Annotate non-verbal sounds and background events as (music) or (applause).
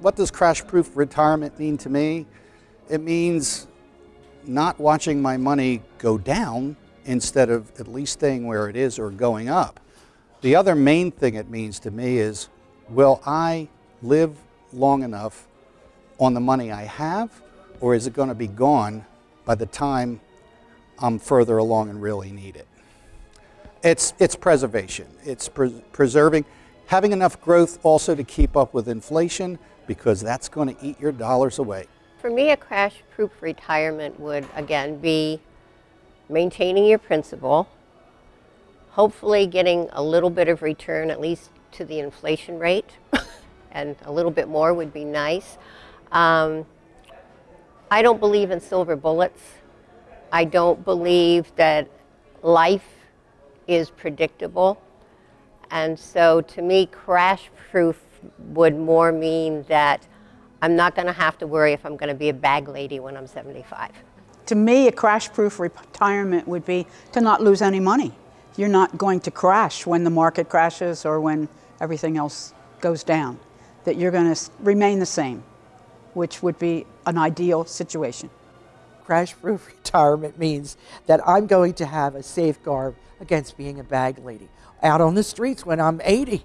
what does crash-proof retirement mean to me? It means not watching my money go down instead of at least staying where it is or going up. The other main thing it means to me is, will I live long enough on the money I have, or is it going to be gone by the time I'm further along and really need it? It's, it's preservation. It's pre preserving, having enough growth also to keep up with inflation because that's going to eat your dollars away. For me, a crash-proof retirement would, again, be maintaining your principal, hopefully getting a little bit of return, at least to the inflation rate, (laughs) and a little bit more would be nice. Um, I don't believe in silver bullets. I don't believe that life is predictable. And so to me, crash proof would more mean that I'm not going to have to worry if I'm going to be a bag lady when I'm 75. To me, a crash-proof retirement would be to not lose any money. You're not going to crash when the market crashes or when everything else goes down. That you're going to remain the same, which would be an ideal situation. Crash-proof (laughs) retirement means that I'm going to have a safeguard against being a bag lady out on the streets when I'm 80.